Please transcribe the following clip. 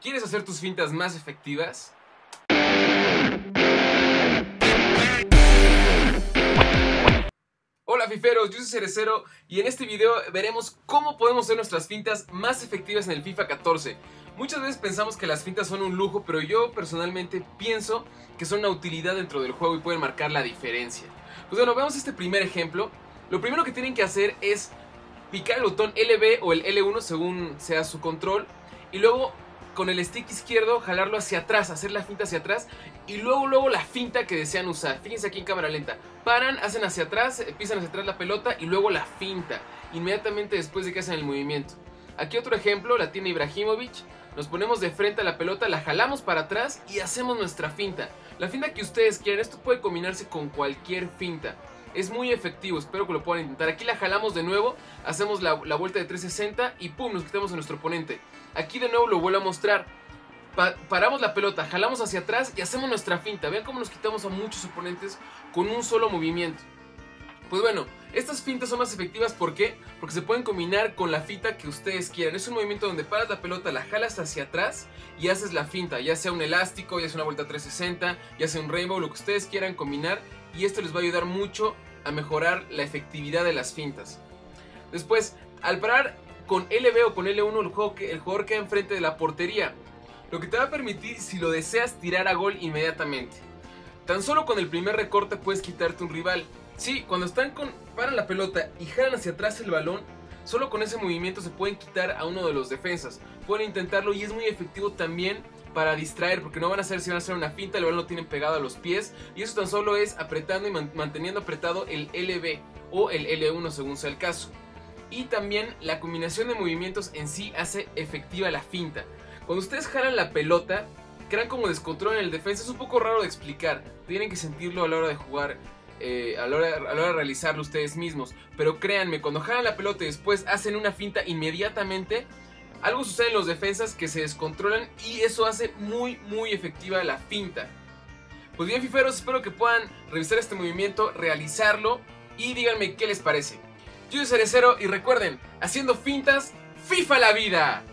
¿Quieres hacer tus fintas más efectivas? Hola fiferos, yo soy Cerecero y en este video veremos cómo podemos hacer nuestras fintas más efectivas en el FIFA 14. Muchas veces pensamos que las fintas son un lujo, pero yo personalmente pienso que son una utilidad dentro del juego y pueden marcar la diferencia. Pues bueno, veamos este primer ejemplo. Lo primero que tienen que hacer es picar el botón LB o el L1 según sea su control y luego con el stick izquierdo jalarlo hacia atrás, hacer la finta hacia atrás y luego luego la finta que desean usar. Fíjense aquí en cámara lenta. Paran, hacen hacia atrás, eh, pisan hacia atrás la pelota y luego la finta, inmediatamente después de que hacen el movimiento. Aquí otro ejemplo, la tiene Ibrahimovic. Nos ponemos de frente a la pelota, la jalamos para atrás y hacemos nuestra finta. La finta que ustedes quieran, esto puede combinarse con cualquier finta. Es muy efectivo, espero que lo puedan intentar. Aquí la jalamos de nuevo, hacemos la, vuelta de 360 y pum, nos quitamos a nuestro oponente. Aquí de nuevo lo vuelvo a mostrar. paramos la pelota, jalamos hacia atrás y hacemos nuestra finta. Vean cómo nos quitamos a muchos oponentes con un solo movimiento. Pues bueno, estas fintas son más efectivas. Porque se pueden combinar con la finta que ustedes quieran. Es un movimiento donde paras la pelota, la jalas hacia atrás y haces la finta, ya sea un elástico, ya sea una vuelta 360, ya sea un rainbow, lo que ustedes quieran combinar y esto les va a ayudar mucho a mejorar la efectividad de las fintas. Después, al parar con LB o con L1 el, juego el jugador queda enfrente de la portería, lo que te va a permitir si lo deseas tirar a gol inmediatamente. Tan solo con el primer recorte puedes quitarte un rival. Sí, cuando están con paran la pelota y jalan hacia atrás el balón, solo con ese movimiento se pueden quitar a uno de los defensas. Pueden intentarlo y es muy efectivo también para distraer, porque no van a hacer si van a hacer una finta, el balón lo tienen pegado a los pies, y eso tan solo es apretando y manteniendo apretado el LB o el L1 según sea el caso. Y también la combinación de movimientos en sí hace efectiva la finta. Cuando ustedes jalan la pelota, crean como descontrol en el defensa, es un poco raro de explicar, tienen que sentirlo a la hora de jugar. Eh, a, la hora, a, la hora, de realizarlo ustedes mismos. Pero créanme, cuando jalan la pelota y después hacen una finta inmediatamente, algo sucede en los defensas que se descontrolan y eso hace muy muy efectiva la finta. Pues bien fiferos, espero que puedan revisar este movimiento, realizarlo y díganme qué les parece. Yo soy Cerecero y recuerden, haciendo fintas, FIFA la vida.